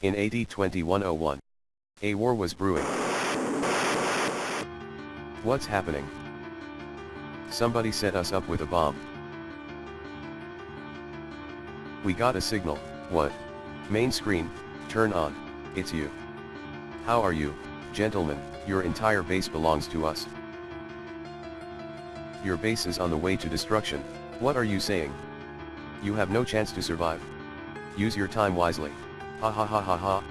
In AD 2101. A war was brewing. What's happening? Somebody set us up with a bomb. We got a signal, what? Main screen, turn on, it's you. How are you, gentlemen, your entire base belongs to us. Your base is on the way to destruction, what are you saying? You have no chance to survive. Use your time wisely. 哈哈哈哈哈、